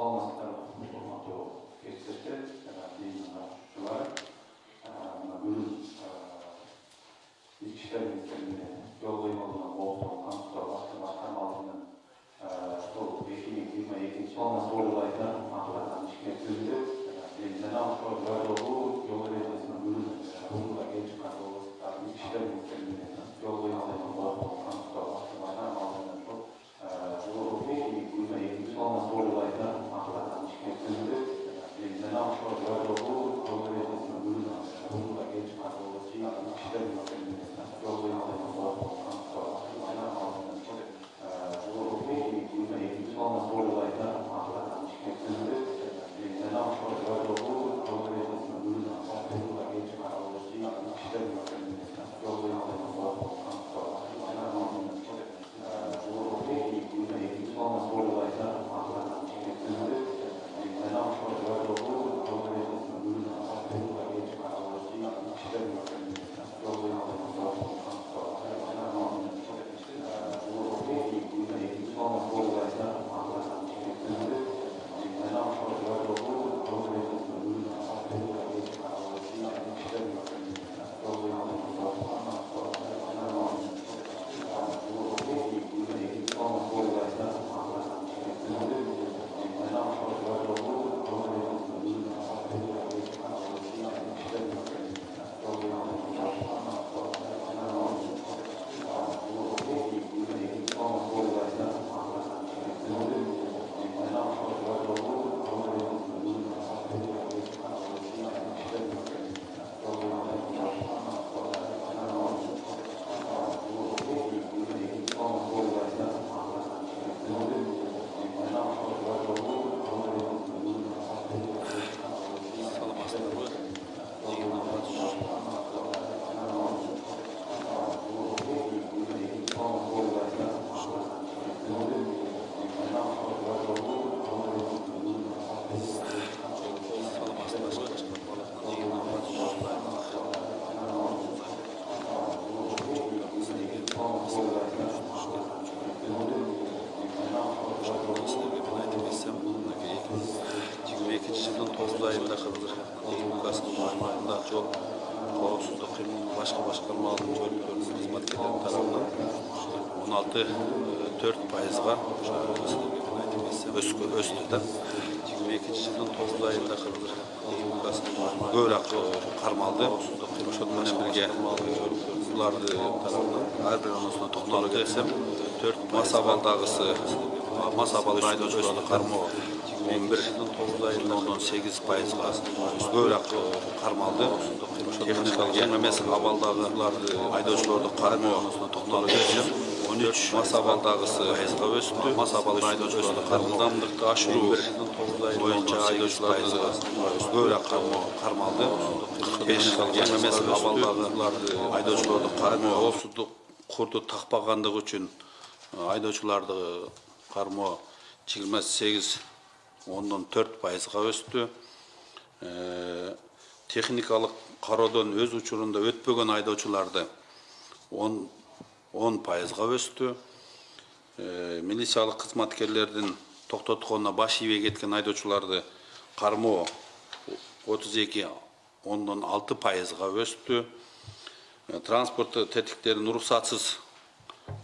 어, тарабынан он алты төрт пайызга өскө өстү да жыйырма экинчи жылдын тогуз айында кыргыз республикасынын аймагы көбүрөөк кармалды ошону менен бирге буларды тарабынан ар бир оонусуна токтоло кетсем төрт мас абалдагысы мас абалда айдоочуларды кармоо он бир ондон сегиз пайызга көбүрөөк кармалды техникалык жаңы эмес абалдагыларды айдоочуларды кармоо токтоло кетсем он үч мас абалдагысы пайызга өстү мас абалда айдоочуларды кармоо ылдамдыкты ашыруу боюнча айдоочуларды көбүрөөк кармалды техникалык жаңы эмес абалдагыларды айдоочуларды кармоо коопсуздук курду такпагандыгы үчүн айдоочуларды кармоо жыйырма сегиз ондон төрт пайызга өстү техникалык кароодон өз учурунда өтпөгөн айдоочуларды он он пайызга өстү милициялык кызматкерлердин токтотконуна баш ийбей кеткен айдоочуларды кармоо отуз эки ондон алты пайызга өстү транспорт тетиктерин уруксатсыз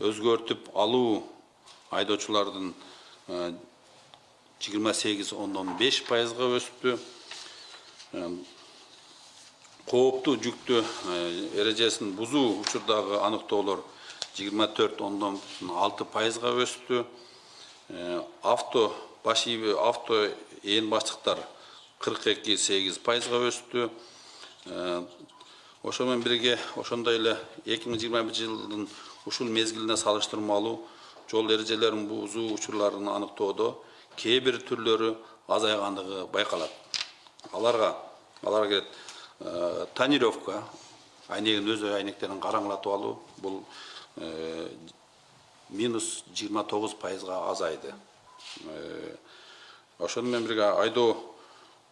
өзгөртүп алуу айдоочулардын жыйырма сегиз ондон беш пайызга өстү кооптуу жүктү эрежесин бузуу учурдагы аныктоолор жыйырма төрт ондон алты пайызга өстү авто баш ийбей авто ээн баштыктар кырк эки сегиз пайызга өстү ошо менен бирге ошондой эле эки миң жыйырма бир жылдын ушул мезгилине салыштырмалуу жол эрежелерин бузуу учурларын аныктоодо кээ бир түрлөрү азайгандыгы байкалат. Аларга аларга кирет тонировка айнегин өз айнектерин караңылатып алуу бул минус жыйырма тогуз пайызга азайды. Ошону менен бирге айдоо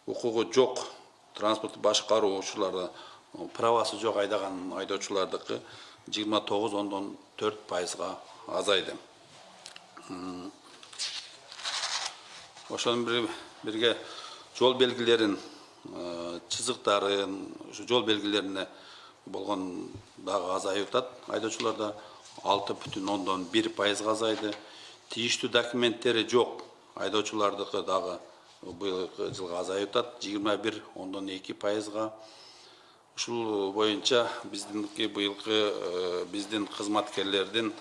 укугу жок транспортту башкаруу ушуларды правасы жок айдаган айдоочулардыкы жыйырма тогуз ондон төрт пайызга азайды. Ошону бир- бирге жол белгилерин э, чызыктарын ушу жол белгилерине болгон дагы азайып атат айдоочуларда алты бүтүн ондон бир пайызга азайды. Тийиштүү документтери жок. Айдоочулардыкы дагы быйылкы жылга азайып атат. Жыйырма бир ондон эки пайызга. Ушул боюнча биздинки быйылкы э, биздин кызматкерлердин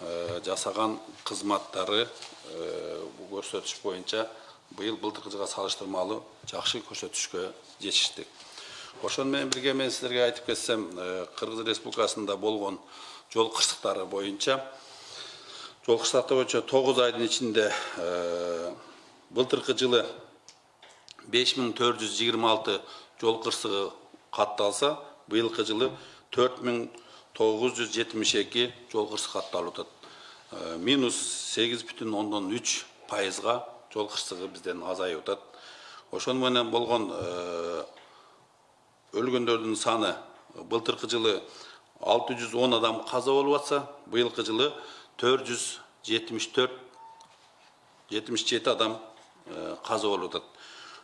э, жасаган кызматтары э, көрсөтүш боюнча быйыл былтыркы жылга салыштырмалуу жакшы көрсөтүшкө жетиштик. Ошону менен бирге мен силерге айтып кетсем кыргыз республикасында болгон жол кырсыктары боюнча. Жол кырсыктары боюнча тогуз айдын ичинде э, былтыркы жылы беш миң төрт жүз жыйырма алты жол кырсыгы катталса быйылкы жылы төрт миң тогуз жүз жетимиш эки жол кырсыгы катталып атат. Э, минус сегиз бүтүн ондон үч пайызга жол кырсыгы бизден азайып атат. Ошону менен болгон э, өлгөндөрдүн саны былтыркы жылы алты жүз он адам каза болуп атса быйылкы жылы төрт жүз жетимиш төрт жетимиш жети адам каза болуп атат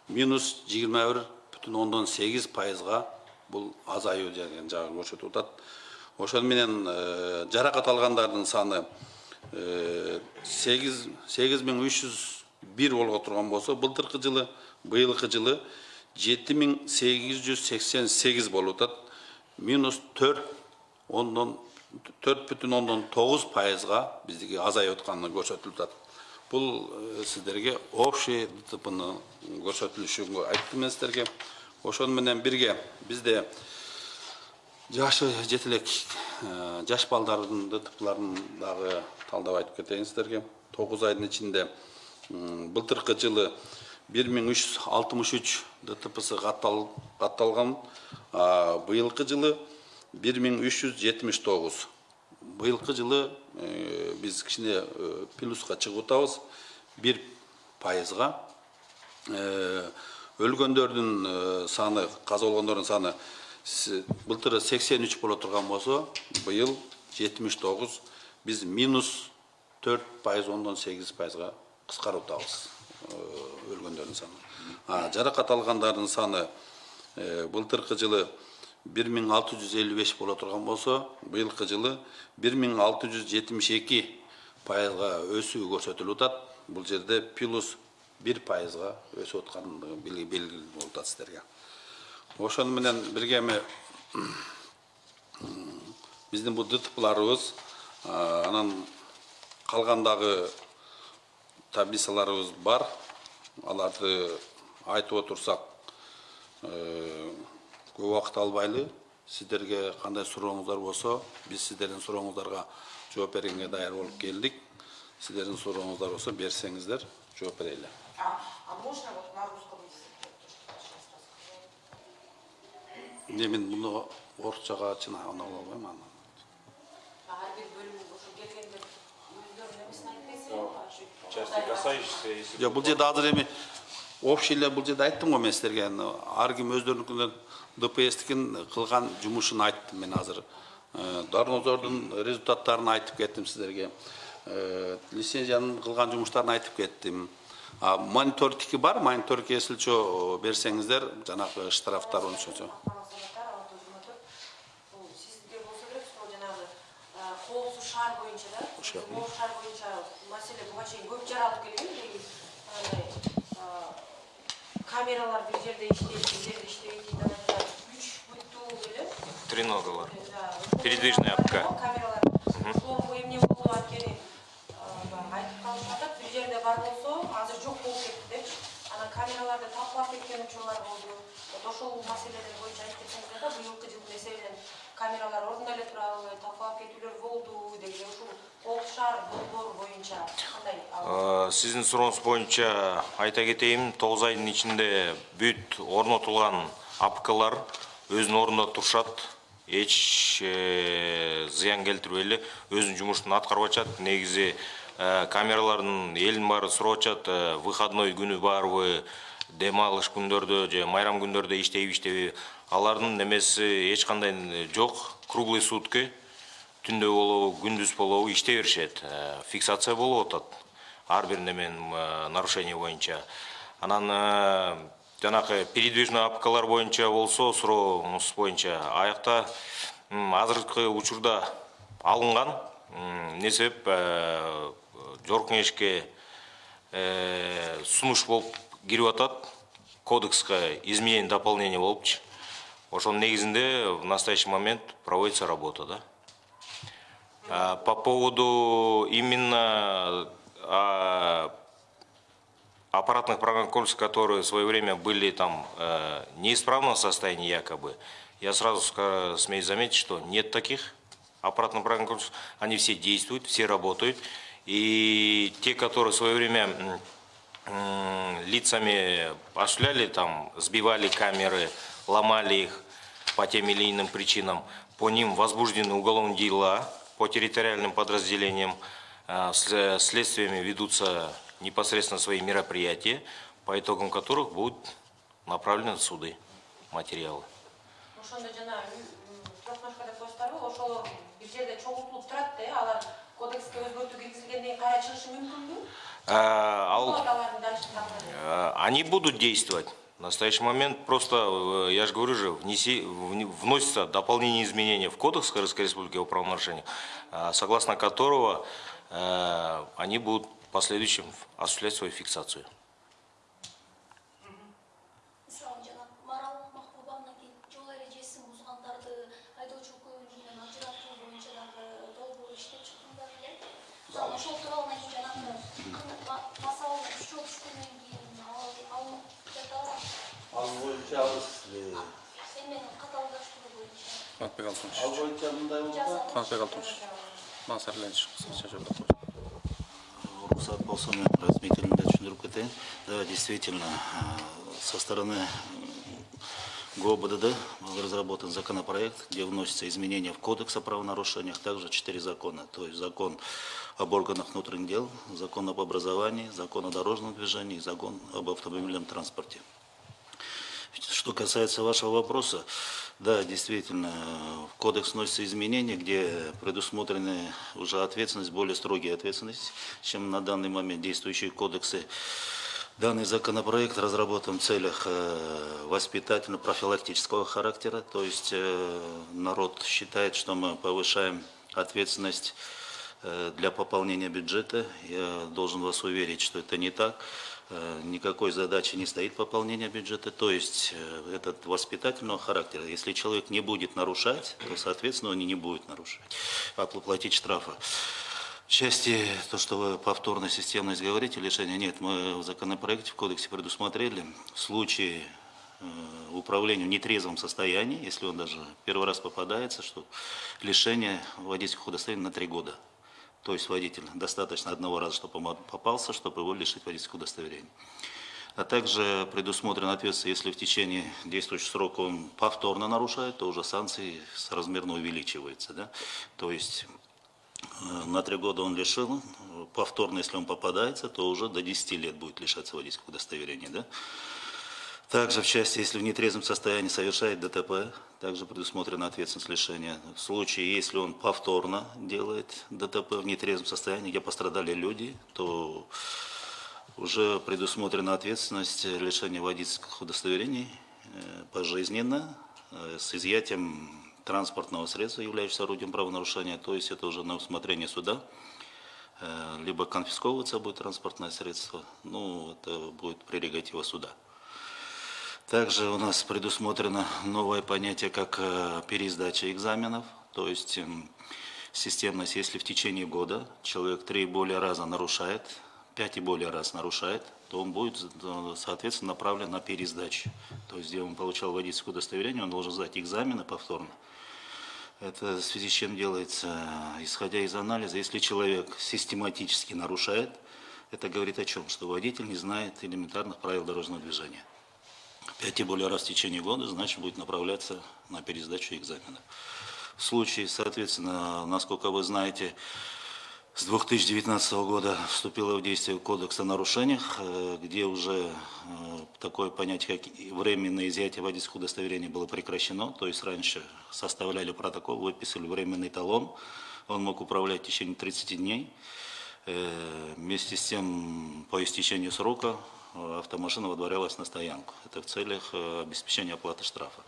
минус жыйырма бир бүтүн ондон сегиз пайызга бул азаюу деген жагын көрсөтүп атат ошону менен э, жаракат алгандардын саны сегиз сегиз миң үч жүз бир боло турган болсо былтыркы жылы быйылкы жылы жети миң сегиз болуп минус төрт ондон төрт бүтүн ондон тогуз пайызга биздики азайып атканы көрсөтүлүп атат бул сиздерге общий дтпны көрсөтүлүшүн айттым мен сиздерге ошону менен бирге бизде жашы жете элек жаш балдардын дтпларын дагы талдап айтып кетейин сиздерге тогуз айдын ичинде былтыркы жылы бир миң үч жүз алтымыш үч дтпсы каттал- катталган быйылкы жылы бир миң үч жүз жетимиш тогуз быйылкы жылы э, биз кичине э, плюска чыгып атабыз бир пайызга Э, өлгөндөрдүн саны каза саны сексен үч боло турган болсо быйыл жетимиш тогуз биз минус төрт пайыз ондон сегиз пайызга кыскарып атабыз саны. А жаракат алгандардын саны былтыркы жылы бир миң алты жүз элүү беш боло турган болсо быйылкы жылы бир миң алты жүз жетимиш эки пайызга өсүү көрсөтүлүп атат бул жерде плюс бир пайызга өсүп аткандыгы белгилүү болуп атат сиздерге ошону менен бирге эми биздин бул дтпларыбыз а, анан калгандагы таблицаларыбыз бар. Аларды айтып отурсак э, көп убакыт албайлы. Сиздерге кандай сурооңуздар болсо биз сиздердин сурооңуздарга жооп бергенге даяр болуп келдик. Сиздердин сурооңуздар болсо берсеңиздер жооп берели. А, а можно вот на русском языке рассказать? эмне мен муну орусчага чын ана части касающиеся, если жок бул жерде азыр эми общий эле бул жерде айттым го мен сиздерге. Аны ар өздөрүнүкүнөн дпстикин кылган жумушун айттым мен азыр Э, дарнозордун результаттарын айтып кеттим сиздерге Э, лицензиянын кылган жумуштарын айтып кеттим а мониторингтики бар мониторингке силчөө берсеңиздер жанагы штрафтар жанагы коопсуз шаар боюнча да Ошо. шаар боюнча маселе буга чейин көп жаралып келген камералар бир жерде иштейт бир жерде иштебейт дейт анан үч бүттүү Да, Передвижная апка. камералар соңку эмне болду анткени баягы айтып калышып атат бир жерде бар болсо азыр жок болуп кетти депчи анан камераларды талкалап кеткен учурлар болду вот ошол маселелер боюнча айтып кетсеңиздер да быйылкы жылдын эсебинен камералар ордуна эле турабы талкалап кетүүлөр болду деги ушул коопсуз шаар долбоор боюнча кандай сиздин сурооңуз боюнча айта кетейин тогуз айдын ичинде бүт орнотулган апкалар өзүнүн ордунда турушат эч э, зыян келтирбей эле өзүнүн жумушун аткарып атышат. Негизи э, камералардын элдин баары сурап атышат. Э, выходной күнү барбы дем алыш күндөрдө же майрам күндөрдө иштейби иштейби. Алардын немеси эч кандай жок. Круглые сутки түндө болобу күндүз болобу иштей беришет. Фиксация болуп атат. Ар бир неменин нарушение боюнча. Анан э, жанагы передвижный апкалар боюнча болсо сурооңуз боюнча аякта азыркы учурда алынган. Эмне себеп э, жогорку кеңешке э, сунуш болуп кирип атат кодекске изменение дополнение болупчу ошонун негизинде в настоящий момент проводится работа да? А, по поводу именно а, аппаратных программ комплексов, которые в свое время были там э, неисправном состоянии якобы, я сразу смею заметить, что нет таких аппаратных программ комплексов, они все действуют, все работают, и те, которые в свое время м, лицами осуществляли, там, сбивали камеры, ломали их по тем или иным причинам, по ним возбуждены уголовные дела по территориальным подразделениям, с- следствиями ведутся непосредственно свои мероприятия, по итогам которых будут направлены в суды материалы. А, ал- Э, Они будут действовать. В настоящий момент просто, э, я же говорю же, внеси, вносится дополнение изменения в Кодекс Кыргызской Республики о правонарушениях, э, согласно которого э, они будут последующем осуществлять свою фиксацию. ал- боюнча алыс эменин каталдаштыруу боюнча Канатбек Алтынович. ал боюнча мындай болду жазалып Канатбек Алтынович. Мансарленович. кыскача бериңиз рұқсат болса мен разъяснительно түсіндіріп кетейін да действительно э, со стороны э, ГОБДД был разработан законопроект, где вносятся изменения в Кодекс о правонарушениях, также четыре закона. То есть закон об органах внутренних дел, закон об образовании, закон о дорожном движении, закон об автомобильном транспорте. Что касается вашего вопроса, да, действительно, в кодекс вносятся изменения, где предусмотрены уже ответственность, более строгие ответственности, чем на данный момент действующие кодексы. Данный законопроект разработан в целях э, воспитательно-профилактического характера, то есть э, народ считает, что мы повышаем ответственность э, для пополнения бюджета. Я должен вас уверить, что это не так. Э, Никакой задачи не стоит пополнения бюджета. То есть э, этот воспитательного характера, если человек не будет нарушать, то, соответственно, он и не будет нарушать, а платить штрафы. В части, то, что вы повторно системность говорите, лишения нет, мы в законопроекте, в кодексе предусмотрели в случае э, управления в нетрезвом состоянии, если он даже первый раз попадается, что лишение водительского удостоверения на три года. То есть водитель достаточно одного раза, чтобы он попался, чтобы его лишить водительского удостоверения. А также предусмотрена ответственность, если в течение действующего срока он повторно нарушает, то уже санкции соразмерно увеличиваются. Да? То есть Э, на три года он лишил, повторно, если он попадается, то уже до 10 лет будет лишаться водительского удостоверения. Да? Также в части, если в нетрезвом состоянии совершает ДТП, также предусмотрена ответственность лишения. В случае, если он повторно делает ДТП в нетрезвом состоянии, где пострадали люди, то уже предусмотрена ответственность лишения водительских удостоверений э, пожизненно э, с изъятием транспортного средства, являющегося орудием правонарушения, то есть это уже на усмотрение суда, Э, либо конфисковываться будет транспортное средство, ну, это будет прерогатива суда. Также у нас предусмотрено новое понятие, как э, пересдача экзаменов, то есть эм, системность, если в течение года человек три и более раза нарушает, пять и более раз нарушает, то он будет, э, соответственно, направлен на пересдачу. То есть, где он получал водительское удостоверение, он должен сдать экзамены повторно. Это в связи с чем делается, исходя из анализа, если человек систематически нарушает, это говорит о чем? Что водитель не знает элементарных правил дорожного движения. Пять и более раз в течение года, значит, будет направляться на пересдачу экзамена. В случае, соответственно, насколько вы знаете, с 2019 года вступило в действие Кодекс о нарушениях, э, где уже э, такое понятие, как временное изъятие водительского удостоверения было прекращено. То есть раньше составляли протокол, выписывали временный талон, он мог управлять в течение 30 дней. Э, Вместе с тем, по истечению срока автомашина выдворялась на стоянку. Это в целях э, обеспечения оплаты штрафа.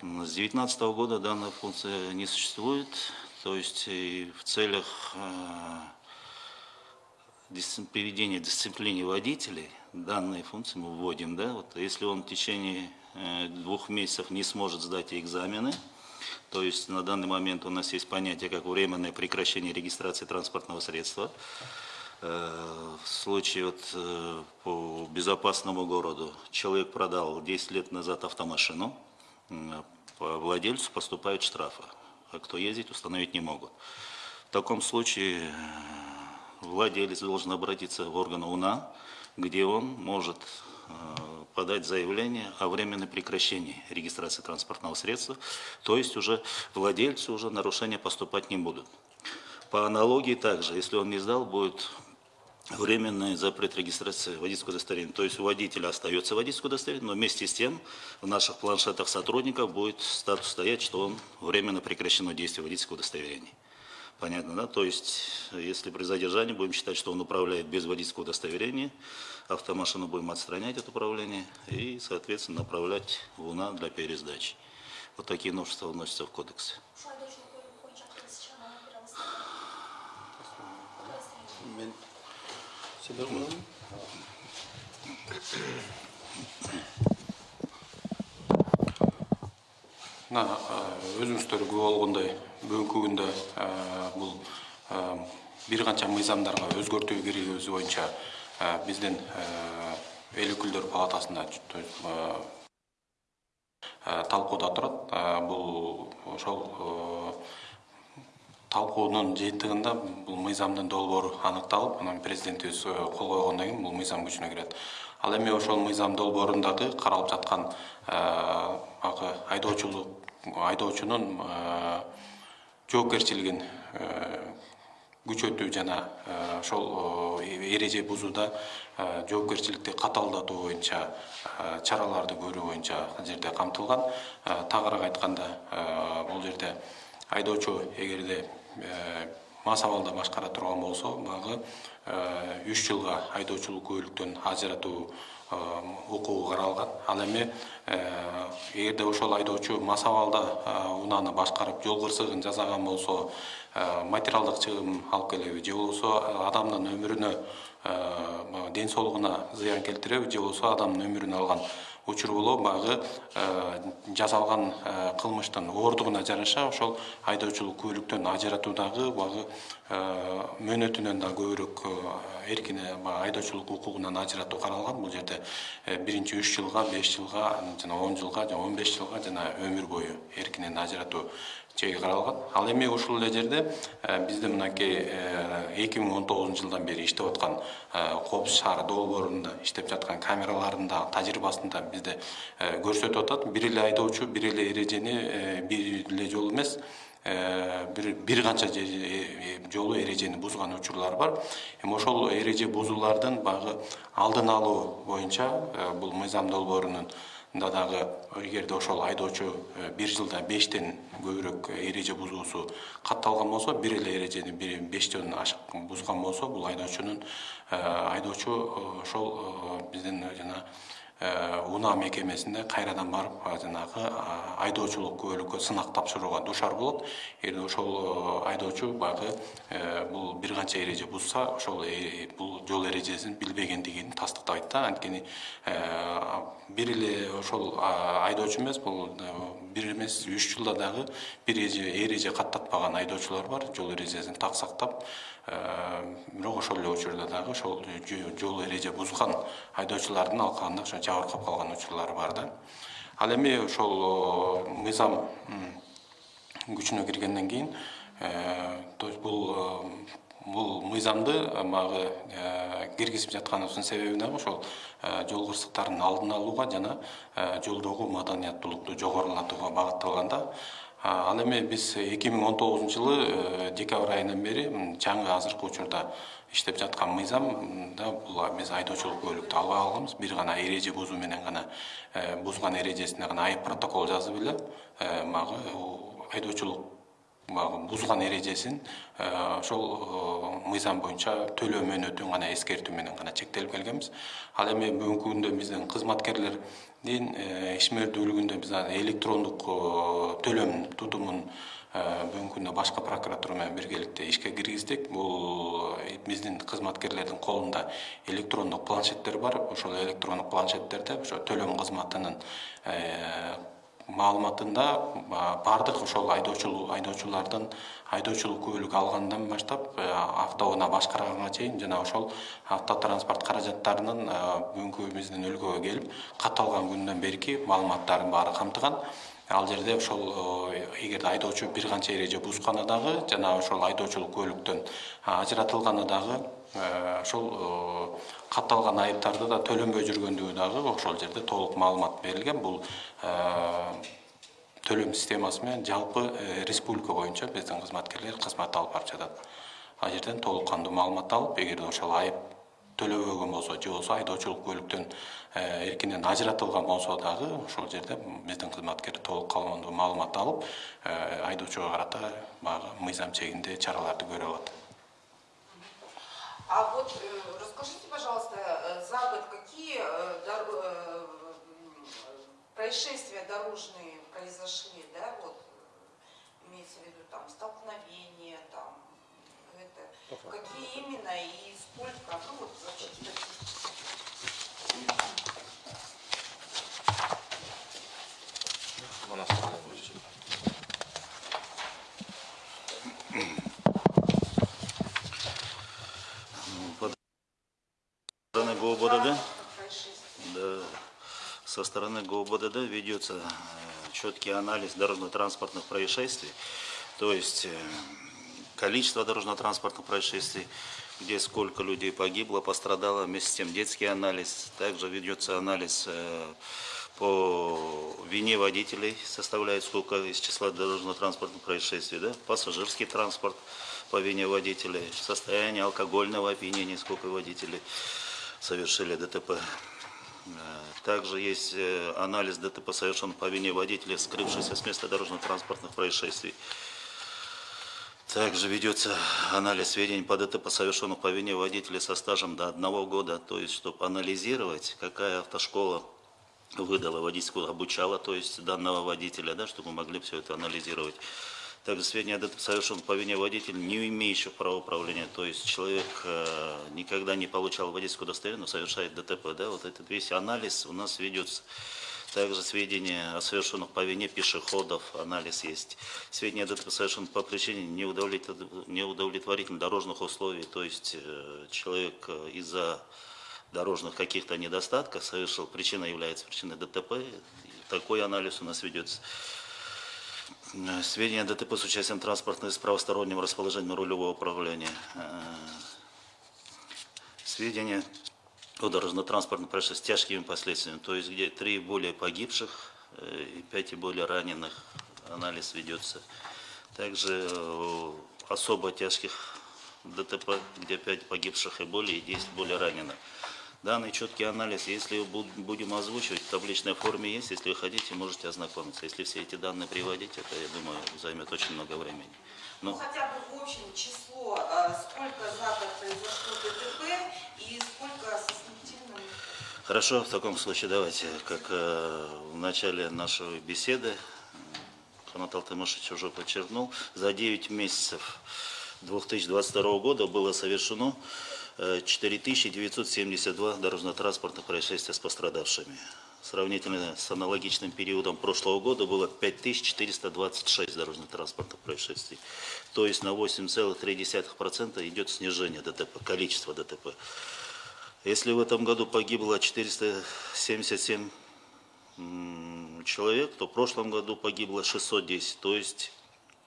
С 2019 года данная функция не существует, то есть и в целях э, приведения дисциплины водителей данные функции мы вводим. Да? Вот, если он в течение э, двух месяцев не сможет сдать экзамены, то есть на данный момент у нас есть понятие как временное прекращение регистрации транспортного средства. Э, В случае вот, э, по безопасному городу человек продал 10 лет назад автомашину, по владельцу поступают штрафы, а кто ездить установить не могут. В таком случае э, владелец должен обратиться в органы УНА, где он может подать заявление о временном прекращении регистрации транспортного средства, то есть уже владельцы уже нарушения поступать не будут. По аналогии также, если он не сдал, будет временный запрет регистрации водительского удостоверения. То есть у водителя остается водительское удостоверение, но вместе с тем в наших планшетах сотрудников будет статус стоять, что он временно прекращено действие водительского удостоверения. Понятно, да? То есть, если при задержании будем считать, что он управляет без водительского удостоверения, автомашину будем отстранять от управления и, соответственно, направлять в УНА для пересдачи. Вот такие новшества вносятся в кодекс. Мен Все мына өзүңүздөр күбө болгондой бүгінгі күнде бұл бир канча мыйзамдарга өзгөртүү киргизүү боюнча биздин эл өкүлдөр палатасында талкууда турат. Бул ошол талкуунун жыйынтыгында бул мыйзамдын долбоору аныкталып анан президентибиз кол койгондон кийин бул мыйзам күчүнө кирет ал эми ошол мыйзам долбоорундагы каралып жаткан баягы айдоочулук айдоочунун жоопкерчилигин күчөтүү жана ошол эреже бузууда жоопкерчиликти катаалдатуу боюнча чараларды көрүү боюнча жерде камтылган. Тагыраак айтканда бул жерде айдоочу эгерде мас абалда башкара турган болсо баягы үч жылга айдоочулук күбөлүктөн ажыратуу укугу каралган. Ал эми эгерде ошол айдоочу мас абалда унааны башкарып жол кырсыгын жасаган болсо материалдык чыгым алып келеби же болбосо адамдын өмүрүнө ден соолугуна зыян келтиреби же болбосо адамдын өмүрүн алган учур болобу баягы жасалган кылмыштын ооругуна жараша ошол айдоочулук күбөлүктөн ажыратуудагы баягы мөөнөтүнөн да көбүрөөк эркине баягы айдоочулук укугунан ажыратуу каралган. Бул жерде биринчи үч жылга беш жылга жана он жылга жана он беш жылга жана өмүр бою эркинен ажыратуу чеги каралган ал эми ушул эле жерде бизде мынакей эки миң он тогузунчу жылдан бери иштеп аткан коопсуз шаар долбоорунда иштеп жаткан камералардын да тажрыйбасын да бизде көрсөтүп атат. Бир эле айдоочу бир эле эрежени бир эле жолу бир бир канча жолу эрежени бузган учурлар бар. Эми ошол эреже бузуулардын баягы алдын алуу боюнча бул мыйзам долбоорунун да дагы эгерде ошол айдоочу бир жылда бештен көбүрөөк эреже бузуусу катталган болсо бир эле эрежени бештен ашык бузган болсо бул айдоочунун айдоочу ошол биздин жана унаа мекемесинде кайрадан барып жанагы айдоочулук күбөлүккө сынак тапшырууга дуушар болот. Эгерде ошол айдоочу баягы бул бир канча эреже бузса ошол бул жол эрежесин билбегендигин тастыктабайт да. Анткени бир эле ошол айдоочу эмес бул бир эмес үч жылда дагы бир эреже каттатпаган айдоочулар бар. Жол эрежесин так сактап бирок ошол эле учурда дагы ошол жол эреже бузган айдоочулардын алкагында ошо жабыркап калган бар да. Ал эми ошол мыйзам күчүнө киргенден кийин то есть бул бул мыйзамды баягы киргизип жатканыбыздын себеби дагы ошол жол кырсыктарын алдын алууга жана жолдогу маданияттуулукту жогорулатууга багытталган да ал эми биз эки миң он тогузунчу жылы декабрь айынан бери жаңы азыркы учурда иштеп жаткан мыйзамда бул биз айдоочулук күбөлүктү албай калганбыз бир гана эреже бузуу менен гана бузган эрежесине гана айып протокол жазып эле баягы айдоочулук баягы бузган эрежесин э, ошол э, мыйзам боюнча төлөө мөөнөтүн гана эскертүү менен гана чектелип келгенбиз. Ал эми бүгүнкү күндө биздин кызматкерлердин э, ишмердүүлүгүндө биз электрондук төлөм тутумун бүгүнкү күндө башкы прокуратура менен биргеликте ишке киргиздик. Бул биздин кызматкерлердин колунда электрондук планшеттер бар. Ошол электрондук планшеттерде ошо төлөм кызматынын маалыматында баардык ошол айдоочулардын айдоочулук куәлүгү алгандан баштап автоунаа башкарганга чейин жана ошол автотранспорт каражаттарынын бүгүнкү биздин өлкөгө келип катталган күндөн берки маалыматтардын баары камтыган. Ал жерде ошол эгерде айдоочу бир канча эреже бузганы дагы жана ошол айдоочулук куәлүктөн ажыратылганы дагы ошол катталган айыптарды да төлөнбөй жүргөндүгү дагы ошол жерде толук маалымат берилген. Бул төлөм системасы менен жалпы республика боюнча биздин кызматкерлер кызмат алып барып жатат. Ал жерден толук кандуу маалымат алып эгерде ошол айып төлөбөгөн болсо же болбосо айдоочулук куәлүктөн эркинен ажыратылган болсо дагы ошол жерде биздин кызматкер толук кандуу маалымат алып айдоочуга карата баягы мыйзам чегинде чараларды көрө алат А вот э, расскажите, пожалуйста, э, за год какие э, дор- происшествия дорожные произошли, да, вот имеется в виду там столкновения, там это, какие именно и сколько, ну вот вообще статистика. стороны ГОБДД, Транспортных происшествий. да, со стороны ГОБДД ведется э, четкий анализ дорожно-транспортных происшествий, то есть э, количество дорожно-транспортных происшествий, где сколько людей погибло, пострадало, вместе с тем детский анализ, также ведется анализ э, по вине водителей, составляет сколько из числа дорожно-транспортных происшествий, да, пассажирский транспорт по вине водителей, состояние алкогольного опьянения, сколько водителей совершили ДТП. Э, Также есть э, анализ ДТП совершен по вине водителя, скрывшегося с места дорожно-транспортных происшествий. Также ведется анализ сведений по ДТП, совершенных по вине водителя со стажем до одного года, то есть, чтобы анализировать, какая автошкола выдала водительскую, обучала, то есть, данного водителя, да, чтобы мы могли все это анализировать. Также сведения о ДТП совершен по вине водителя, не имеющего права управления, то есть человек э, никогда не получал водительскую удостоверение, но совершает ДТП. Да? Вот этот весь анализ у нас ведется. Также сведения о совершенных по вине пешеходов, анализ есть. Сведения о ДТП совершенных по причине неудовлетворительных дорожных условий, то есть э, человек э, из-за дорожных каких-то недостатков совершил, причина является причиной ДТП. Такой анализ у нас ведется. Э, Сведения о ДТП с участием транспортной с правосторонним расположением рулевого управления. Э, Сведения о дорожно-транспортном происшествии с тяжкими последствиями, то есть где три и более погибших э, и пять и более раненых анализ ведется. Также особо тяжких ДТП, где 5 погибших и более, и 10 более раненых. Данный четкий анализ, если буд- будем озвучивать, в табличной форме есть, если вы хотите, можете ознакомиться. Если все эти данные приводить, это, я думаю, займет очень много времени. Ну, Ну, хотя бы в общем число, э, сколько за год произошло ДТП и сколько смертельным Хорошо, в таком случае давайте, как э, в начале нашей беседы э, Канат Алтымышевич уже подчеркнул, за 9 месяцев 2022 года было совершено 4972 дорожно-транспортных происшествия с пострадавшими. Сравнительно с аналогичным периодом прошлого года было 5426 дорожно-транспортных происшествий. То есть на 8,3% идет снижение ДТП, количество ДТП. Если в этом году погибло 477 м, человек, то в прошлом году погибло 610. То есть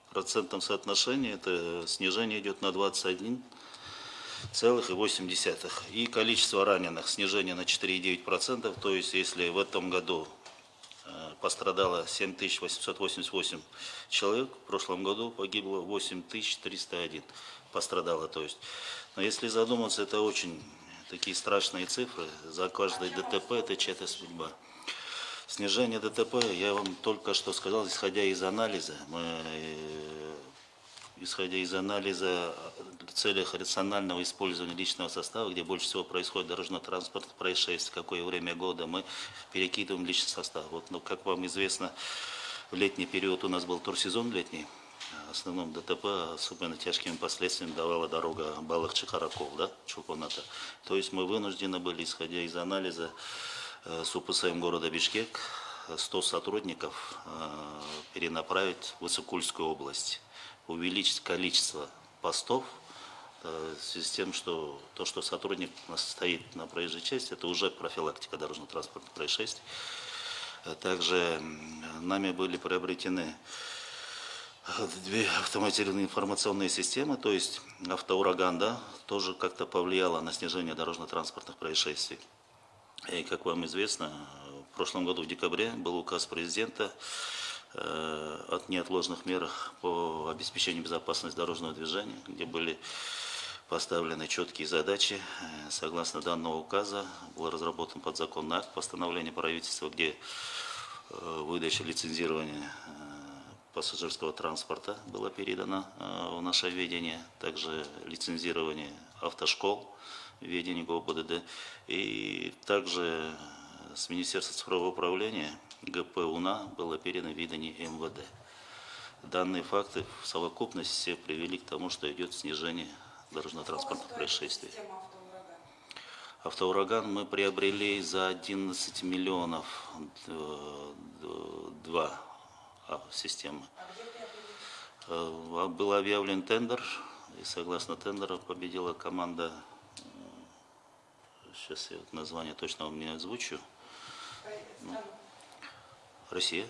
в процентном соотношении это снижение идет на 21 целых и 8 десятых. И количество раненых снижение на 4,9%. То есть если в этом году э, пострадало 7888 человек, в прошлом году погибло 8301 пострадало. То есть, но если задуматься, это очень такие страшные цифры. За каждое ДТП это чья-то судьба. Снижение ДТП, я вам только что сказал, исходя из анализа, мы э, исходя из анализа в целях рационального использования личного состава, где больше всего происходит дорожно-транспортных происшествий, какое время года, мы перекидываем личный состав. Вот, ну, как вам известно, в летний период у нас был турсезон летний, в основном ДТП особенно тяжкими последствиями давала дорога Балах-Чехараков, да, Чулпоната. То есть мы вынуждены были, исходя из анализа э, с УПСМ города Бишкек, 100 сотрудников э, перенаправить в Высокульскую область, увеличить количество постов, э, в связи с тем, что то, что сотрудник у нас стоит на проезжей части, это уже профилактика дорожно-транспортных происшествий. Э, Также нами были приобретены э, две автоматизированные информационные системы, то есть автоураган, да, тоже как-то повлияло на снижение дорожно-транспортных происшествий. И, как вам известно, в прошлом году в декабре был указ президента э, от неотложных мер по обеспечению безопасности дорожного движения, где были поставлены четкие задачи. Э, Согласно данного указа был разработан подзаконный акт постановления правительства, где э, выдача лицензирования пассажирского транспорта было передано э, в наше ведение, также лицензирование автошкол в ведении ГОБДД, и также с Министерства цифрового управления ГП УНА было передано в ведение МВД. Данные факты в совокупности привели к тому, что идет снижение дорожно-транспортных происшествий. Автоураган. Мы приобрели за 11 миллионов э, два а, системы. А? Э, Был объявлен тендер, и согласно тендеру победила команда, сейчас я вот название точно вам не озвучу, Россия.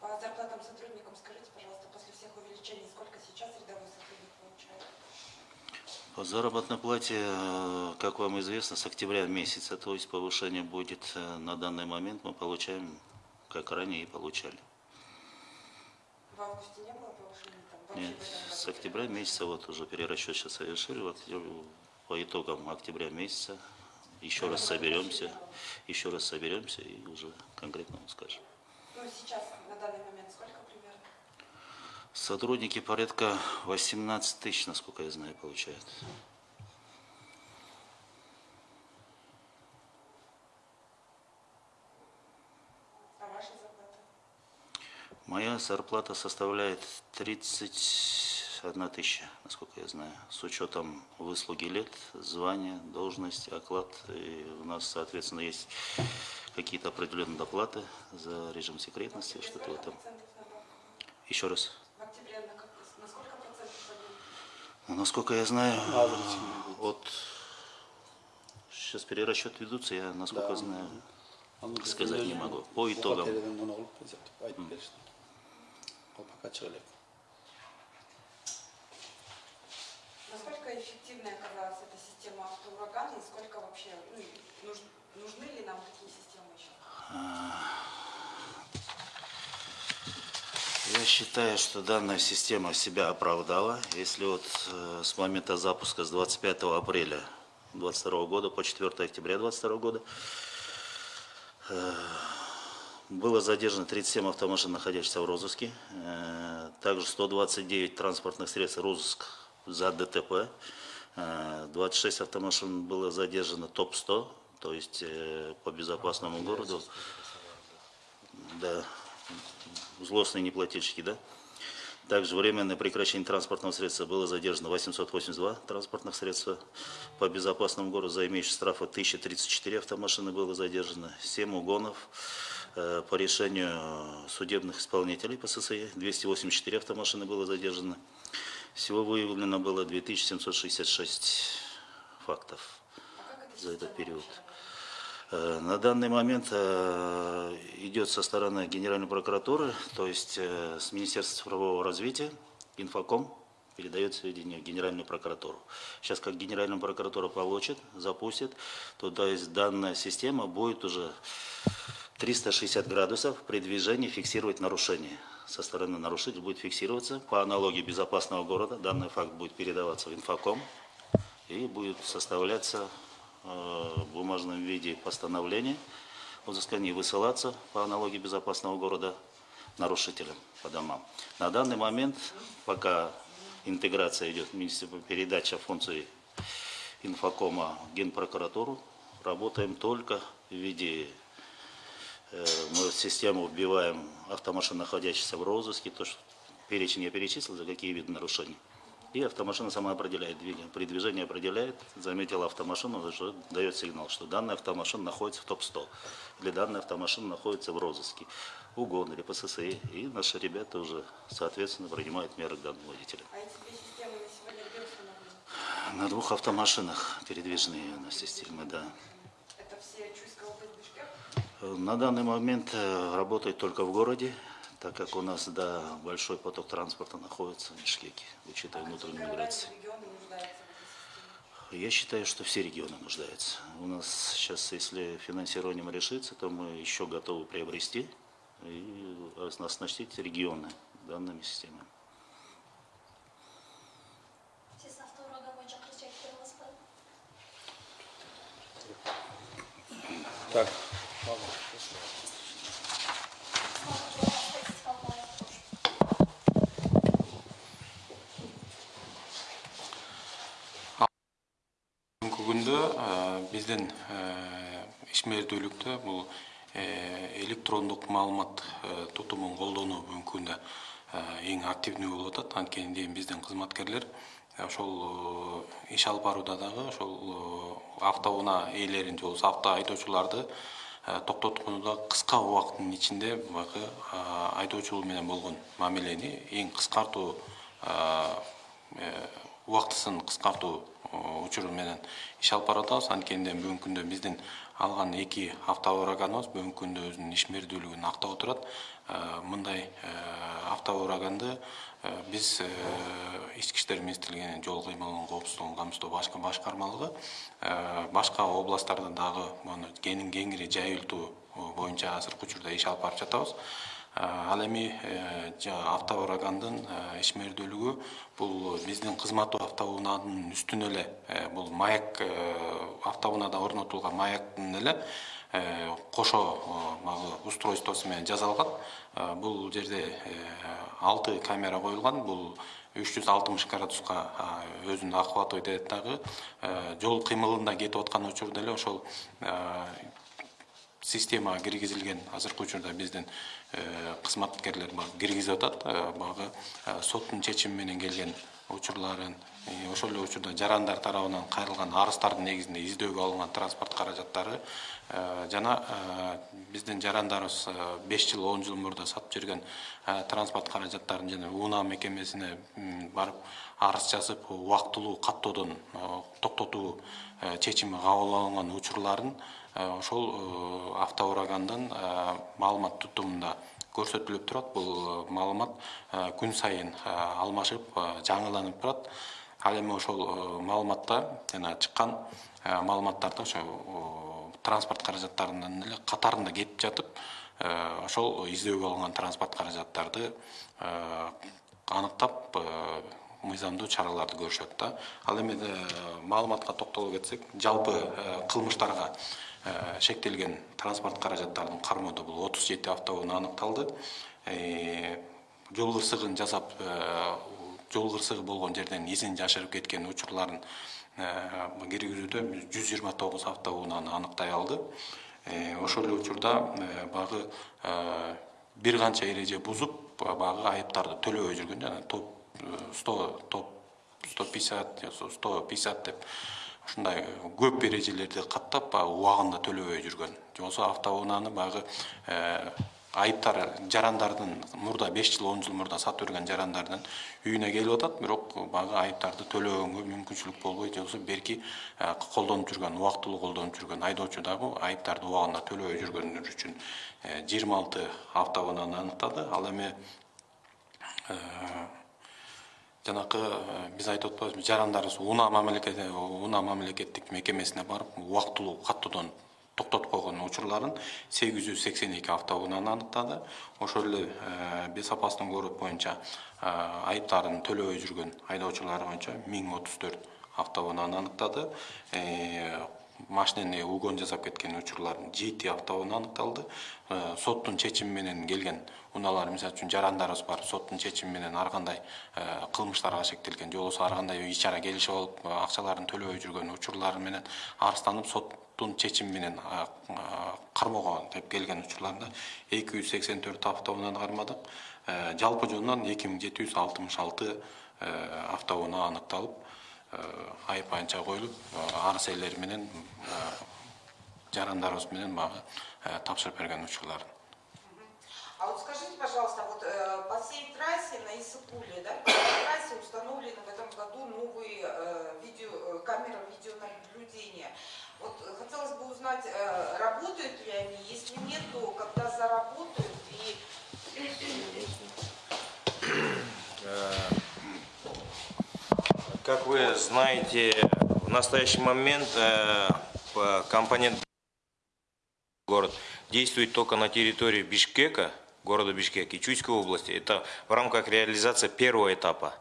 По зарплатам сотрудникам скажите, пожалуйста, после всех увеличений, сколько сейчас рядовой сотрудник получает? По заработной плате, э, как вам известно, с октября месяца, то есть повышение будет э, на данный момент, мы получаем, как ранее и получали. В августе не было повышения? Там, Нет, с октября месяца, вот уже перерасчет сейчас совершили, вот э, по итогам октября месяца еще раз соберемся, еще раз соберемся и уже конкретно скажем. Ну, сейчас, на данный момент, сколько примерно? Сотрудники порядка 18 тысяч, насколько я знаю, получают. А ваша зарплата? Моя зарплата составляет 31 тысяча, насколько я знаю, с учетом выслуги лет, звания, должность, оклад. И у нас, соответственно, есть какие-то определенные доплаты за режим секретности, что-то в этом. Еще раз. В октябре на, как- на сколько процентов подъем? Ну, Насколько я знаю, от... Сейчас перерасчет ведутся, я, насколько знаю, сказать не могу. По итогам. Насколько эффективной оказалась эта система автоурагана и сколько вообще, ну, нуж- нужны ли нам такие системы еще? Я считаю, что данная система себя оправдала. Если вот э, с момента запуска с 25 апреля 2022 года по 4 октября 2022 года э, было задержано 37 автомашин, находящихся в розыске. Э, Также 129 транспортных средств розыск за ДТП. Э, 26 автомашин было задержано ТОП-100, то есть э, по безопасному городу. Да, злостные неплательщики, да? Также временное прекращение транспортного средства было задержано 882 транспортных средства. По безопасному городу за имеющие штрафы 1034 автомашины было задержано, 7 угонов. Э, По решению судебных исполнителей по ССИ 284 автомашины было задержано. Всего выявлено было 2766 фактов за этот период. Э, На данный момент э, идет со стороны Генеральной прокуратуры, то есть э, с Министерства цифрового развития, Инфоком передает сведения в Генеральную прокуратуру. Сейчас как Генеральная прокуратура получит, запустит, то то есть данная система будет уже 360 градусов при движении фиксировать нарушение. Со стороны нарушителя будет фиксироваться по аналогии безопасного города. Данный факт будет передаваться в Инфоком и будет составляться э, в бумажном виде постановление о взыскании высылаться по аналогии безопасного города нарушителям по домам. На данный момент, пока интеграция идет, министерство передача функций инфокома в Генпрокуратуру, работаем только в виде Мы в систему вбиваем автомашин, находящихся в розыске, то, что перечень я перечислил, за какие виды нарушений. И автомашина сама определяет движение. При движении определяет, заметила автомашину, что дает сигнал, что данная автомашина находится в топ-100. Или данная автомашина находится в розыске. Угон или ПССИ. И наши ребята уже, соответственно, принимают меры к данному водителю. А эти две системы на сегодня? На двух автомашинах передвижные у нас системы, да. Это все Чуйская область, Бишкек? На данный момент э, работает только в городе, так как у нас да, большой поток транспорта находится в Бишкеке, учитывая внутреннюю Города, миграцию. Я считаю, что все регионы нуждаются. У нас сейчас, если финансированием решится, то мы еще готовы приобрести и оснастить регионы данными системами. Так. статистикалык маалымат бүгүнкү күндө э, биздин ишмердүүлүктө бул э, электрондук маалымат э, тутумун колдонуу бүгүнкү күндө э, эң активдүү болуп атат. Анткени дейм биздин кызматкерлер ошол иш алып барууда дагы ошол автоунаа ээлерин же болбосо авто айдоочуларды э, токтотконууда кыска убакыттын ичинде баягы айдоочулар менен болгон мамилени эң кыскартуу убактысын кыскартуу учуру менен иш алып баратабыз. Анткени бүгүнкү күндө биздин алган эки автоураганыбыз бүгүнкү күндө өзүнүн ишмердүүлүгүн актап отурат. Э, мындай э, автоураганды э, биз ички иштер министрлигинин жол кыймылынын коопсуздугун камсыздоо башкармалыгы башка областтарда дагы муну кеңири жайылтуу боюнча азыркы учурда иш алып барып жатабыз. Ал эми автоурагандын ишмердүүлүгү бул биздин кызматтуу автоунаанын үстүнө эле бул маяк автоунаада орнотулган маяктын эле э, кошо э, устройствосу менен жасалган. Э, бул жерде алты камера коюлган. Бул үч жүз алтымыш градуска э, өзүн охватывать этет дагы. Жол кыймылында кетип аткан учурда эле ошол системага киргизилген. Азыркы учурда биздин кызматкерлер киргизип атат. Багы э, соттун чечими менен келген учурларын ошол эле учурда жарандар тарабынан кайрылган арыздардын негизинде издөөгө алынган транспорт каражаттары э, жана э, биздин жарандарыбыз э, беш жыл он жыл мурда сатып жүргөн транспорт каражаттарын жана унаа мекемесине барып арыз жазып убактылуу каттоодон токтотуу чечими кабыл алынган учурларын ошол автоурагандын э, маалымат тутумунда көрсөтүлүп турат. Бул э, маалымат э, күн сайын э, алмашып жаңыланып турат. Ал эми ошол маалыматта жана чыккан маалыматтарда ошо транспорт каражаттарынын эле катарында кетип жатып ошол издөөгө алынган транспорт каражаттарды аныктап мыйзамдуу чараларды көрүшөт да. Ал эми маалыматка токтоло кетсек жалпы кылмыштарга шектелген транспорт каражаттарын кармоодо бул отуз жети автоунаа аныкталды Э, жол кырсыгын жасап э, жол кырсыгы болгон жерден изин жашырып кеткен учурларын э, киргизүүдө жүз жыйырма тогуз автоунааны аныктай алды. Э, ошол эле учурда э, багы э, бир канча эреже бузуп багы айыптарды төлөбөй жүргөн топ сто топ сто пятьдесят сто пятьдесят деп ушундай көп эрежелерди каттап баягы убагында төлөбөй жүргөн же болбосо автоунааны баягы э, айыптар жарандардын мурда беш жыл он жыл мурда сатып жүргөн жарандардын үйүнө келип атат бирок баягы айыптарды төлөгөнгө мүмкүнчүлүк болбой же болбосо берки э, колдонуп жүргөн убактылуу колдонуп жүргөн айдоочу дагы айыптарды убагында төлөбөй жүргөнүр үчүн жыйырма алты автоунааны ал эми жанакы э, биз айтып атпайбызбы жарандарыбыз унаа мамлекет унаа мамлекеттик мекемесине барып убактылуу каттоодон токтотуп койгон учурларын сегиз жүз сексен эки автоунааны аныктады. Ошол эле э, безопасный город боюнча э, айыптарын төлөбөй жүргөн айдоочулар боюнча миң отуз төрт автоунааны аныктады. Машинени угон жасап кеткен учурлардын жети автоунаа аныкталды. Соттун чечими менен келген унаалар мисалы үчүн жарандарыбыз бар соттун чечими менен ар кандай э, кылмыштарга шектелген же болбосо ар кандай ич ара келишип алып э, акчаларын төлөбөй жүргөн учурлар менен арызданып соттун чечими менен кармоого деп келген учурларда эки жүз сексен төрт автоунааны кармадык. Жалпы жонунан эки миң жети жүз алтымыш алты автоунаа аныкталып айып анча коюлуп арыз ээлери менен жарандарыбыз менен А вот скажите, пожалуйста, вот э, по всей трассе на Иссыкуле, да, по всей трассе установлены в этом году новые э, видео, э, камеры видеонаблюдения. Вот э, хотелось бы узнать, э, работают ли они, если нет, то когда заработают и Как вы знаете, в настоящий момент э, по- компонент город действует только на территории Бишкека, города Бишкек и Чуйской области. Это в рамках реализации первого этапа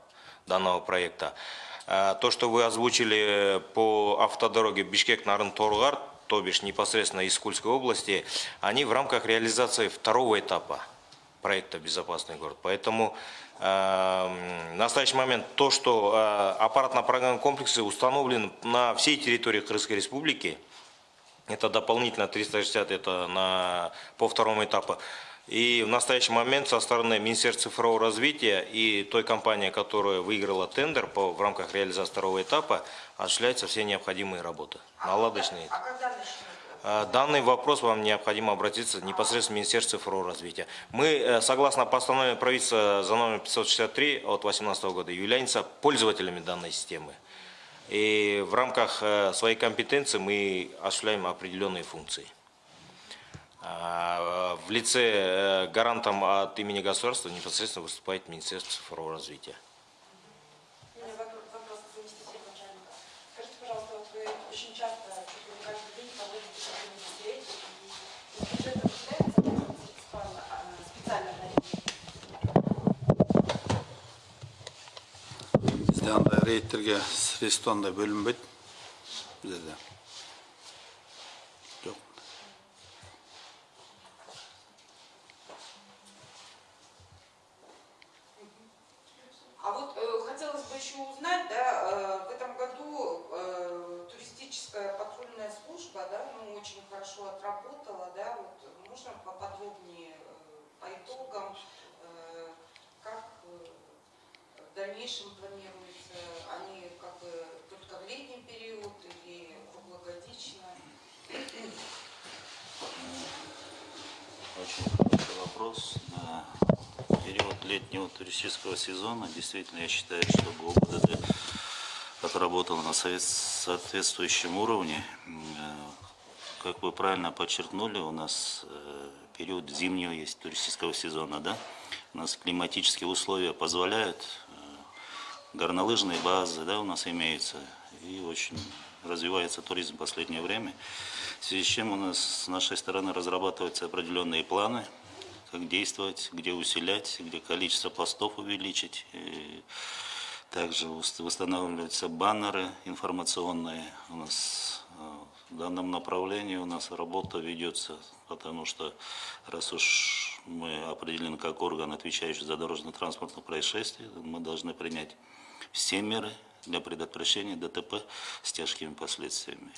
данного проекта. А То, что вы озвучили по автодороге Бишкек-Нарын-Торгар, то бишь непосредственно из Кульской области, они в рамках реализации второго этапа проекта «Безопасный город». Поэтому э, в настоящий момент то, что э, аппаратно-программные комплексы установлены на всей территории Крымской Республики, это дополнительно 360, это на, по второму этапу. И в настоящий момент со стороны Министерства цифрового развития и той компании, которая выиграла тендер по, в рамках реализации второго этапа, осуществляются все необходимые работы. Наладочные. а когда начнут? А, Данный вопрос вам необходимо обратиться непосредственно в Министерство цифрового развития. Мы, э, согласно постановлению правительства за номер 563 от 2018 года, являемся пользователями данной системы. И в рамках э, своей компетенции мы осуществляем определенные функции. А, В лице э, гарантом от имени государства непосредственно выступает Министерство цифрового развития. У меня вопрос, вопрос к заместителю начальника. Скажите, пожалуйста, вот вы очень часто, чуть ли не каждый день проводите такие мероприятия, и из бюджета выделяется специально, а, специально на бизде андай рейдтерге средства андай бөлүнбөйт бизде жок А вот э, хотелось бы еще узнать, да, э, в этом году э, туристическая патрульная служба, да, ну, очень хорошо отработала, да, вот можно поподробнее э, по итогам, э, как э, в дальнейшем планируется, они как бы только в летний период или круглогодично? Очень хороший вопрос. Да. В период летнего туристического сезона действительно я считаю, что ГОБДД отработал на соответствующем уровне. Э, Как вы правильно подчеркнули, у нас э, период зимнего есть туристического сезона, да? У нас климатические условия позволяют, э, горнолыжные базы, да, у нас имеются, и очень развивается туризм в последнее время. В связи с чем у нас с нашей стороны разрабатываются определенные планы, как действовать, где усилять, где количество постов увеличить. И также восстанавливаются баннеры информационные. У нас э, в данном направлении у нас работа ведется, потому что раз уж мы определены как орган, отвечающий за дорожно-транспортные происшествия, мы должны принять все меры для предотвращения ДТП с тяжкими последствиями.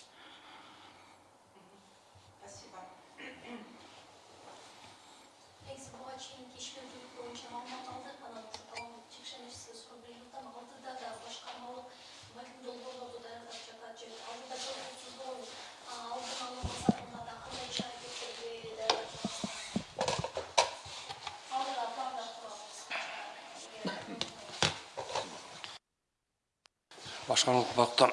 Башкармалык бактан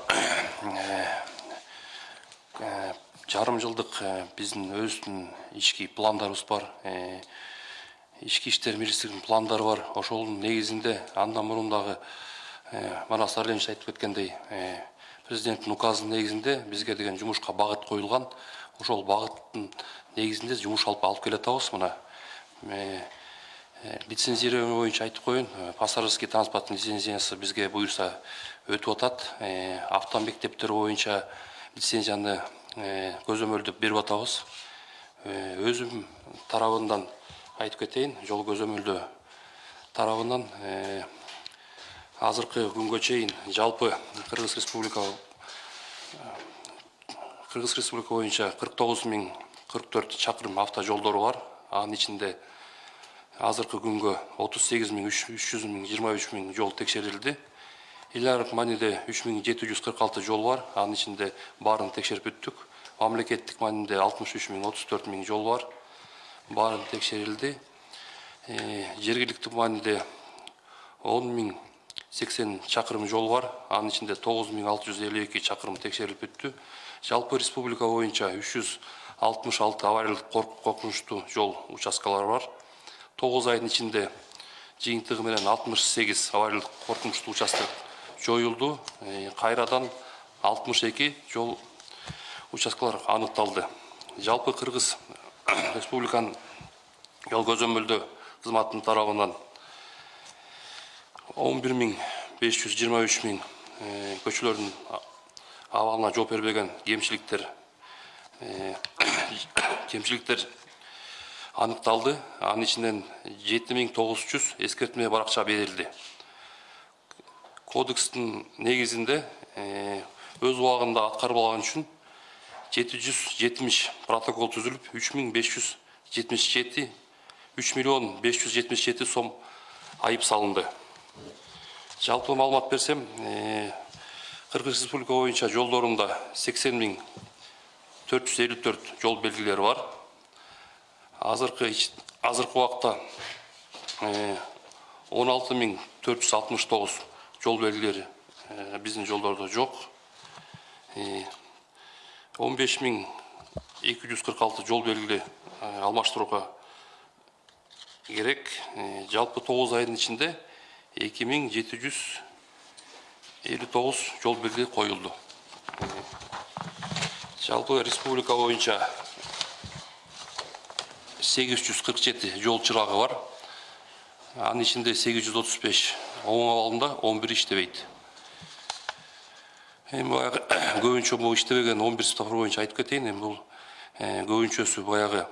жарым жылдык э, биздин өзүбүздүн ички пландарыбыз бар Э, ички иштер министрлигинин пландары бар. Ошонун негизинде андан мурун дагы э, манас сарылевич айтып кеткендей э, президенттин указынын негизинде бизге деген жумушка багыт коюлган ошол багыттын негизинде жумуш алып алып келатабыз. Мына Э, Э, лицензирование боюнча айтып коеюн. Э, пассажирский транспорттун лицензиясы бизге буюрса өтүп атат. Э, автомектептер боюнча лицензияны э, көзөмөлдөп берип атабыз. Э, өзүм тарабынан айтып кетейин жол көзөмөлдөө тарабынан э, азыркы күнгө чейин жалпы кыргыз республика кыргыз республика боюнча кырк тогуз миң кырк төрт чакырым автожолдору бар. Анын ичинде азыркы күнгө отуз сегиз миң үч жүз миң жыйырма үч миң жол текшерилди. Эл аралык мааниде үч миң жети жүз кырк алты жол бар. Анын ичинде баарын текшерип бүттүк мамлекеттик мааниде алтымыш үч жол бар. Баары текшерилди. Э, жергиликтүү мааниде он миң чакырым жол бар. Анын ичинде тогуз миң алты жүз элүү эки чакырым текшерилип бүттү жалпы республика боюнча үч жүз коркунучтуу жол участкалары бар тогуз айдын ичинде жыйынтыгы менен алтымыш сегиз авариялык коркунучтуу участок жоюлду Э, кайрадан алтымыш эки жол участкалар аныкталды жалпы кыргыз республиканын жол көзөмөлдөө кызматынын тарабынан он бир миң беш жүз жыйырма үч миң э, көчөлөрдүн а- абалына жооп бербеген кемчиликтер э, кемчиликтер аныкталды анын ичинен жети миң тогуз жүз эскертме баракча берилди кодекстин негизинде э, өз убагында аткарып алган үчүн жети жүз жетимиш протокол түзүлүп үч миң беш жүз жетимиш жети үч миллион беш жүз жетимиш жети сом айып салынды жалпы маалымат берсем э, кыргыз республика боюнча жолдорунда сексен миң төрт жүз элүү төрт жол белгилери бар азыркы ич- азыркы убакта он алты миң төрт жүз алтымыш тогуз жол белгилери э, биздин жолдордо жок он беш миң эки жүз кырк алты жол белгили э, алмаштырууга керек. Э, жалпы тогуз айдын ичинде эки миң жети жүз элүү тогуз жол белги коюлду Э, жалпы республика боюнча сегиз жүз кырк жети жол чырагы бар. Анын ичинде сегиз жүз отуз беш оң абалында он бир иштебейт эми баягы көбүнчө бул иштебеген он бир светофор боюнча айтып кетейин эми бул көбүнчөсү баягы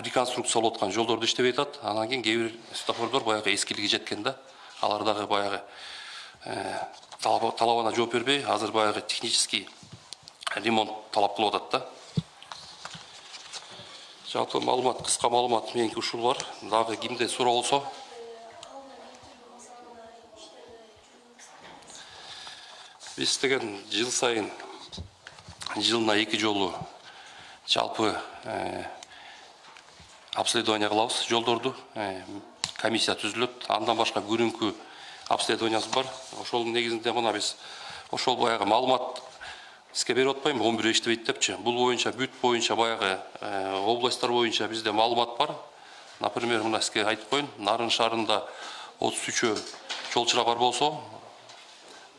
реконструкциялап аткан жолдордо иштебей атат анан кийин кээ бир светофордор баягы эскилиги жеткен да алар дагы баягы талабына жооп бербей азыр баягы технический ремонт талап кылып атат жалпы маалымат кыска маалымат меники ушул бар. Дагы кимде суроо болсо биз деген жыл сайын жылына эки жолу жалпы э, обследование кылабыз жолдорду э, комиссия түзүлөт андан башка күнүмкү обследованиясы бар. Ошол негизинде мына биз ошол баягы маалымат берип атпаймынбы он бир иштебейт депчи. Бул боюнча бүт боюнча баягы э, областтар боюнча бизде маалымат бар. Например мына сизге айтып коеюн нарын шаарында отуз үчөө жол чырак бар болсо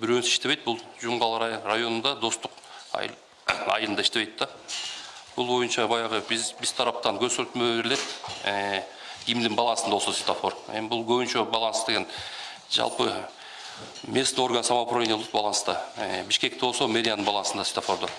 бирөөсү иштебейт. Бул жумгал рай- районунда достук айыл- айылында иштебейт да. Бул боюнча баягы биз биз тараптан көрсөтмө берилет э, кимдин балансында болсо светофор. Эми бул көбүнчө баланс деген жалпы местный орган самоуправления болот баланста бишкекте болсо мэриянын балансында светофордор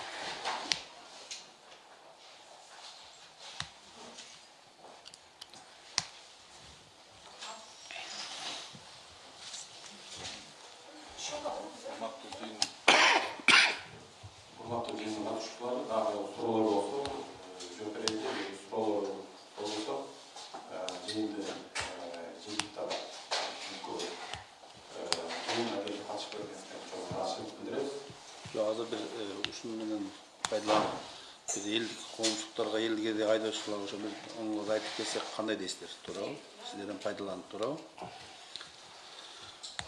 кандай дейсиздер туурабы сиздерден пайдаланып туурабы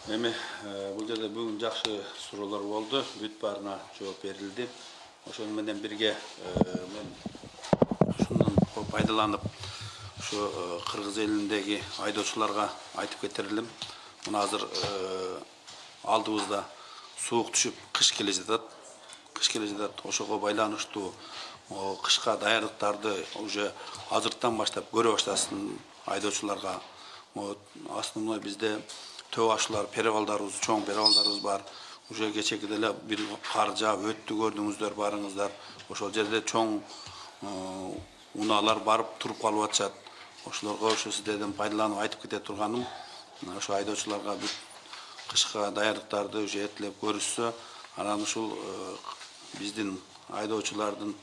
эми бул жерде бүгүн жакшы суроолор болду бүт баарына жооп берилди ошону менен бирге мен ушундан пайдаланып ушу кыргыз элиндеги айдоочуларга айтып кетер элем мына азыр алдыбызда суук түшүп кыш келе жатат кыш келе жатат ошого байланыштуу кышка даярдыктарды уже азыртан баштап көрө баштасын айдоочуларга. Вот основной бизде төө ашуулар перевалдарыбыз чоң перевалдарыбыз бар. Уже кечеки деле бир кар жаап өттү көрдүңүздөр барыңыздар. Ошол жерде чоң э, унаалар барып туруп калып атышат. Ошолорго ошо сиздерден пайдаланып айтып кете турганым ошо айдоочуларга бүт кышка даярдыктарды уже эртелеп көрүшсө анан ушул э, биздин айдоочулардын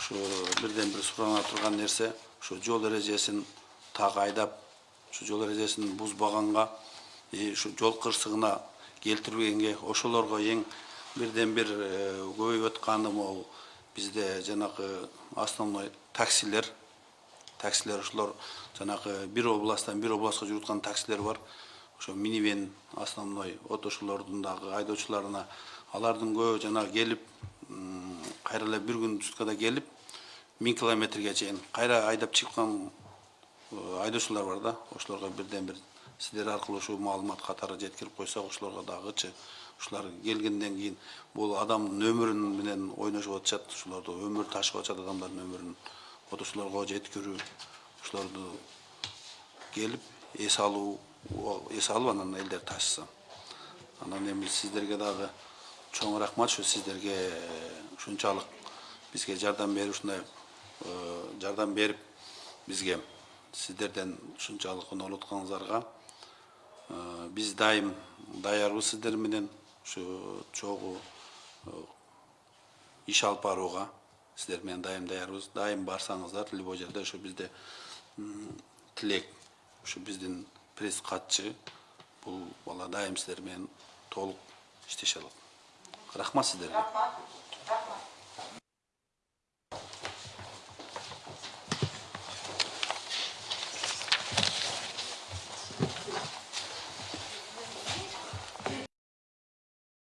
ушу бирден бир сурана турган нерсе ушу жол эрежесин так айдап ушу жол эрежесин бузбаганга и ушу жол кырсыгына келтирбегенге ошолорго эң бирден бир көбөйүп атканы могу бизде жанагы основной таксилер таксилер ошолор жанагы бир областтан бир областка жүрүп таксилер бар ошо минивен основной вот ошолордун дагы айдоочуларына алардын көбү жанагы келип кайра эле бир күн суткада келип миң километрге чейин кайра айдап чыккан э, айдоочулар бар да. Ошолорго бирден бир сиздер аркылуу ушул маалымат катары жеткирип койсок ошолорго дагычы ушулар келгенден кийин бул адамдын өмүрүн менен ойношуп атышат ушулорду өмүр ташып атышат адамдардын өмүрүн вот ушулорго жеткирүү ушулорду келип эс алуу эс алып анан элдер ташыса. Анан эми сиздерге дагы чоң рахмат ушу сиздерге ушунчалык бизге жардам берип ушундай жардам берип бизге сиздерден ушунчалык утканыңыздарга Э, биз дайым даярбыз сиздер менен ушу чогуу иш алып барууга сиздер менен дайым даярбыз дайым барсаңыздар любой жерде ушу бизде тилек ушу биздин пресс катчы бул бала дайым сиздер менен толук иштеше алат рахмат. Рахмат.